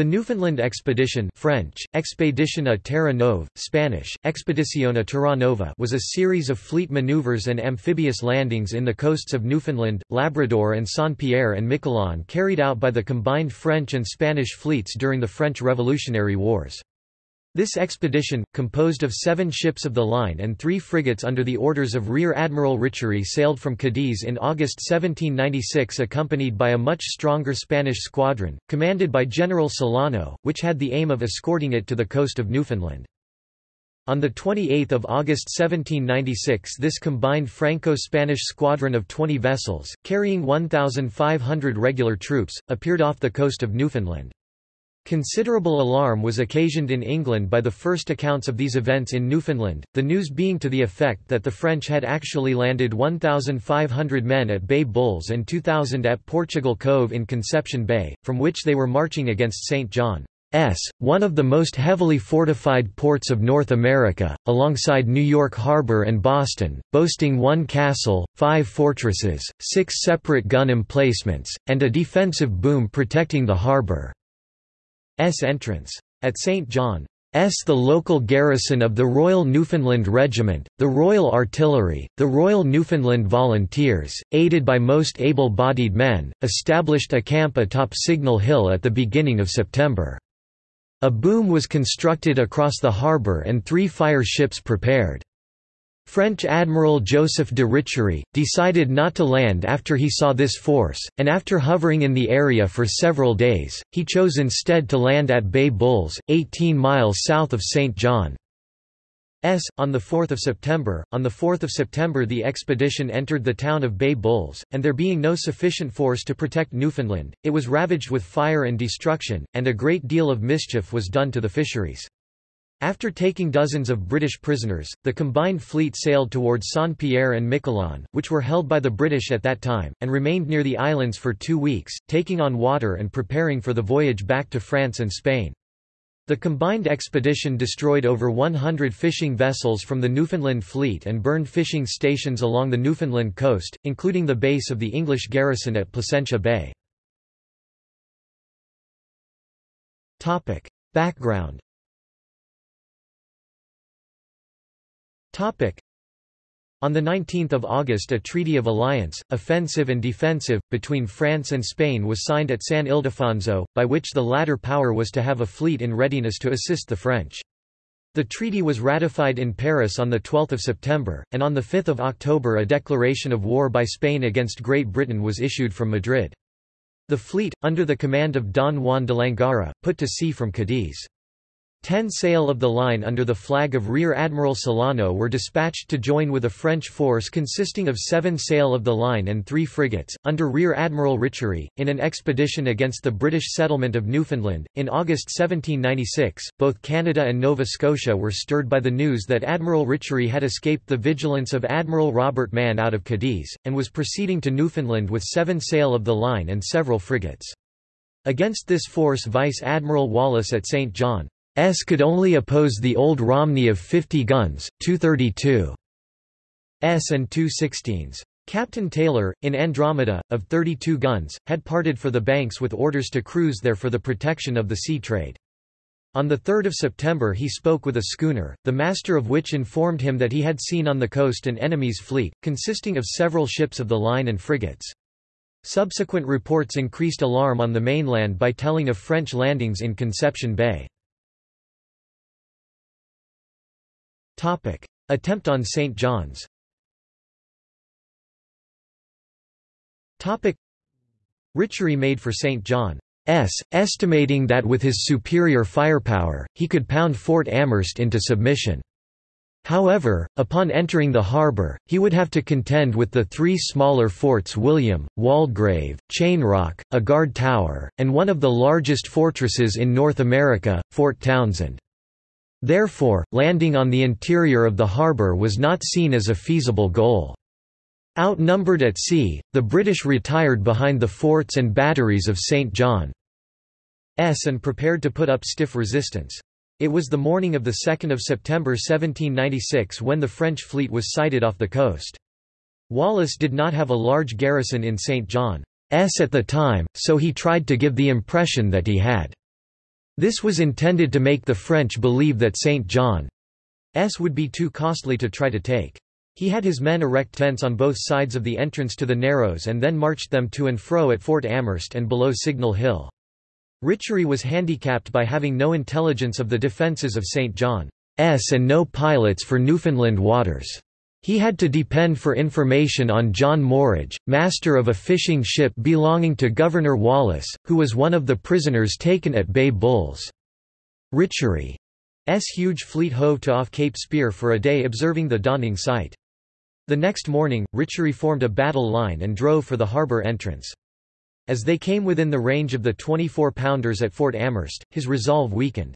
The Newfoundland Expedition French, Expedition a Terra Nova, Spanish, Expedición a Terra Nova was a series of fleet maneuvers and amphibious landings in the coasts of Newfoundland, Labrador and Saint-Pierre and Miquelon carried out by the combined French and Spanish fleets during the French Revolutionary Wars. This expedition, composed of seven ships of the line and three frigates under the orders of Rear Admiral Richery sailed from Cadiz in August 1796 accompanied by a much stronger Spanish squadron, commanded by General Solano, which had the aim of escorting it to the coast of Newfoundland. On 28 August 1796 this combined Franco-Spanish squadron of 20 vessels, carrying 1,500 regular troops, appeared off the coast of Newfoundland. Considerable alarm was occasioned in England by the first accounts of these events in Newfoundland, the news being to the effect that the French had actually landed 1,500 men at Bay Bulls and 2,000 at Portugal Cove in Conception Bay, from which they were marching against St. John. S, one of the most heavily fortified ports of North America, alongside New York Harbor and Boston, boasting one castle, five fortresses, six separate gun emplacements, and a defensive boom protecting the harbor. S entrance. At St. John, S. the local garrison of the Royal Newfoundland Regiment, the Royal Artillery, the Royal Newfoundland Volunteers, aided by most able-bodied men, established a camp atop Signal Hill at the beginning of September. A boom was constructed across the harbour and three fire ships prepared. French Admiral Joseph de Richery, decided not to land after he saw this force, and after hovering in the area for several days, he chose instead to land at Bay Bulls, 18 miles south of St. John. S. On 4 September, on 4 September the expedition entered the town of Bay Bulls, and there being no sufficient force to protect Newfoundland, it was ravaged with fire and destruction, and a great deal of mischief was done to the fisheries. After taking dozens of British prisoners, the combined fleet sailed towards Saint-Pierre and Miquelon, which were held by the British at that time, and remained near the islands for two weeks, taking on water and preparing for the voyage back to France and Spain. The combined expedition destroyed over 100 fishing vessels from the Newfoundland fleet and burned fishing stations along the Newfoundland coast, including the base of the English garrison at Placentia Bay. Background On 19 August a Treaty of Alliance, offensive and defensive, between France and Spain was signed at San Ildefonso, by which the latter power was to have a fleet in readiness to assist the French. The treaty was ratified in Paris on 12 September, and on 5 October a declaration of war by Spain against Great Britain was issued from Madrid. The fleet, under the command of Don Juan de Langara, put to sea from Cadiz. Ten sail of the line under the flag of Rear Admiral Solano were dispatched to join with a French force consisting of seven sail of the line and three frigates, under Rear Admiral Richery, in an expedition against the British settlement of Newfoundland. In August 1796, both Canada and Nova Scotia were stirred by the news that Admiral Richery had escaped the vigilance of Admiral Robert Mann out of Cadiz, and was proceeding to Newfoundland with seven sail of the line and several frigates. Against this force Vice Admiral Wallace at St. John S could only oppose the old Romney of 50 guns, 232 S and 216s. Captain Taylor, in Andromeda, of 32 guns, had parted for the banks with orders to cruise there for the protection of the sea trade. On 3 September he spoke with a schooner, the master of which informed him that he had seen on the coast an enemy's fleet, consisting of several ships of the line and frigates. Subsequent reports increased alarm on the mainland by telling of French landings in Conception Bay. Attempt on St. John's Topic. Richery made for St. John's, estimating that with his superior firepower, he could pound Fort Amherst into submission. However, upon entering the harbour, he would have to contend with the three smaller forts William, Waldegrave, Chainrock, a guard tower, and one of the largest fortresses in North America, Fort Townshend. Therefore, landing on the interior of the harbour was not seen as a feasible goal. Outnumbered at sea, the British retired behind the forts and batteries of St. John's and prepared to put up stiff resistance. It was the morning of 2 September 1796 when the French fleet was sighted off the coast. Wallace did not have a large garrison in St. John's at the time, so he tried to give the impression that he had. This was intended to make the French believe that St. John's would be too costly to try to take. He had his men erect tents on both sides of the entrance to the Narrows and then marched them to and fro at Fort Amherst and below Signal Hill. Richery was handicapped by having no intelligence of the defences of St. John's and no pilots for Newfoundland waters. He had to depend for information on John Morridge, master of a fishing ship belonging to Governor Wallace, who was one of the prisoners taken at Bay Bulls. Richery's huge fleet hove to off Cape Spear for a day observing the dawning sight. The next morning, Richery formed a battle line and drove for the harbour entrance. As they came within the range of the 24-pounders at Fort Amherst, his resolve weakened.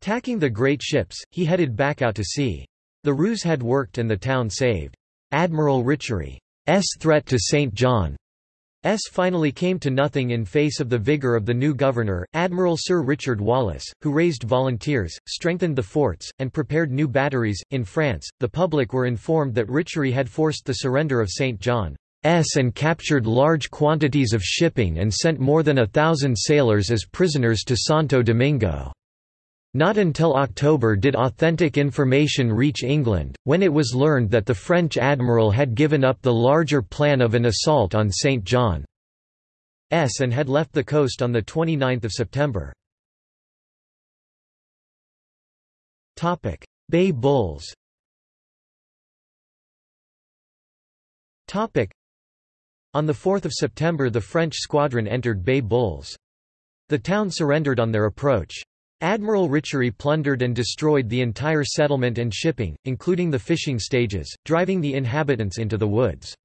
Tacking the great ships, he headed back out to sea. The ruse had worked and the town saved. Admiral Richery's threat to St. John's finally came to nothing in face of the vigour of the new governor, Admiral Sir Richard Wallace, who raised volunteers, strengthened the forts, and prepared new batteries. In France, the public were informed that Richery had forced the surrender of St. John's and captured large quantities of shipping and sent more than a thousand sailors as prisoners to Santo Domingo. Not until October did authentic information reach England, when it was learned that the French admiral had given up the larger plan of an assault on St. John's and had left the coast on 29 September. Bay Bulls On 4 September the French squadron entered Bay Bulls. The town surrendered on their approach. Admiral Richery plundered and destroyed the entire settlement and shipping, including the fishing stages, driving the inhabitants into the woods.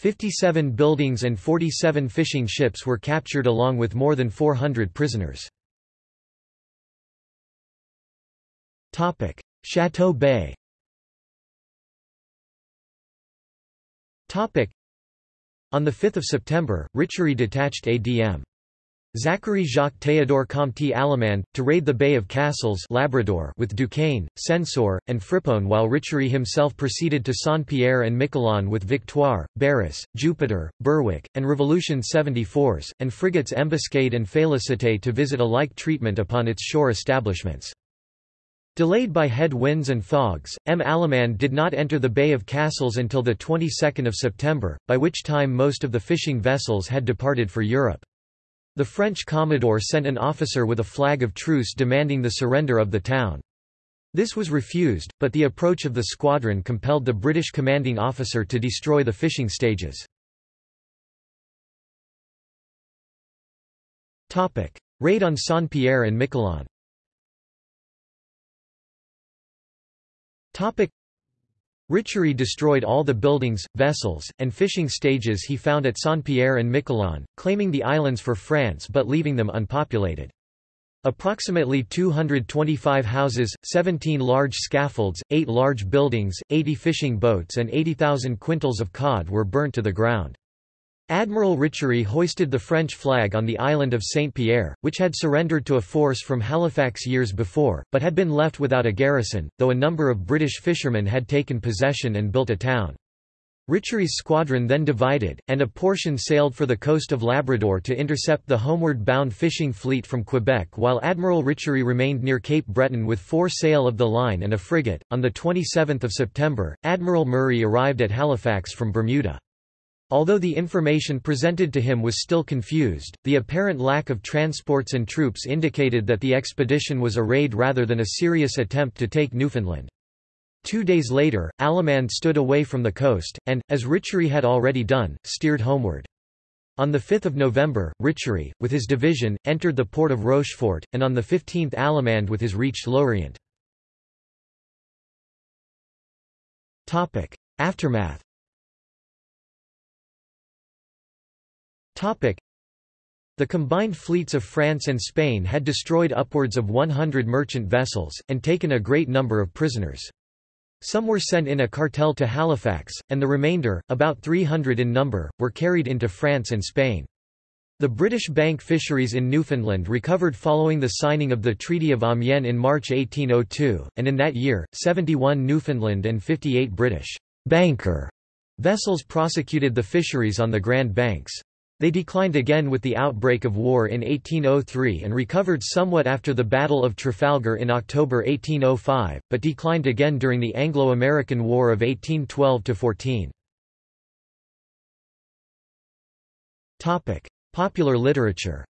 57 buildings and 47 fishing ships were captured along with more than 400 prisoners. Chateau Bay On 5 September, Richery detached ADM. Zachary Jacques Théodore Comte Allemand, to raid the Bay of Castles Labrador with Duquesne, Censor, and Frippon while Richery himself proceeded to Saint-Pierre and Miquelon with Victoire, Barras, Jupiter, Berwick, and Revolution 74s, and frigates Embuscade and Félicité to visit a like treatment upon its shore establishments. Delayed by head winds and fogs, M. Allemand did not enter the Bay of Castles until the 22nd of September, by which time most of the fishing vessels had departed for Europe. The French commodore sent an officer with a flag of truce demanding the surrender of the town. This was refused, but the approach of the squadron compelled the British commanding officer to destroy the fishing stages. Raid on Saint-Pierre and Miquelon Richery destroyed all the buildings, vessels, and fishing stages he found at Saint-Pierre and Miquelon, claiming the islands for France but leaving them unpopulated. Approximately 225 houses, 17 large scaffolds, 8 large buildings, 80 fishing boats and 80,000 quintals of cod were burnt to the ground. Admiral Richery hoisted the French flag on the island of Saint-Pierre, which had surrendered to a force from Halifax years before, but had been left without a garrison, though a number of British fishermen had taken possession and built a town. Richery's squadron then divided, and a portion sailed for the coast of Labrador to intercept the homeward-bound fishing fleet from Quebec while Admiral Richery remained near Cape Breton with four sail of the line and a frigate. On 27 September, Admiral Murray arrived at Halifax from Bermuda. Although the information presented to him was still confused, the apparent lack of transports and troops indicated that the expedition was a raid rather than a serious attempt to take Newfoundland. Two days later, Allemand stood away from the coast, and, as Richery had already done, steered homeward. On 5 November, Richery, with his division, entered the port of Rochefort, and on the 15th Allemand with his reached Lorient. Aftermath The combined fleets of France and Spain had destroyed upwards of 100 merchant vessels, and taken a great number of prisoners. Some were sent in a cartel to Halifax, and the remainder, about 300 in number, were carried into France and Spain. The British bank fisheries in Newfoundland recovered following the signing of the Treaty of Amiens in March 1802, and in that year, 71 Newfoundland and 58 British banker vessels prosecuted the fisheries on the Grand Banks. They declined again with the outbreak of war in 1803 and recovered somewhat after the Battle of Trafalgar in October 1805, but declined again during the Anglo-American War of 1812–14. Popular literature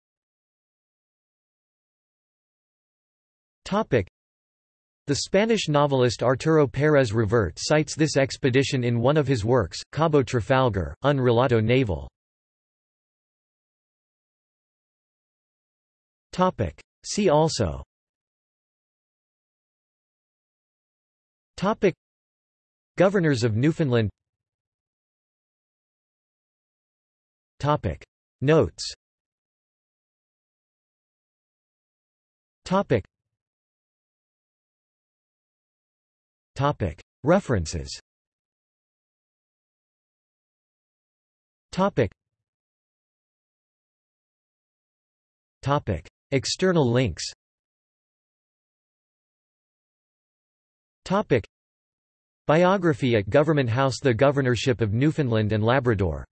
the Spanish novelist Arturo Pérez Reverte cites this expedition in one of his works, Cabo Trafalgar, un relato naval. See also. Topic. Governors of Newfoundland. Topic. Notes. Topic. Topic. References. Topic. Topic External links. Topic. Biography at Government House The Governorship of Newfoundland and Labrador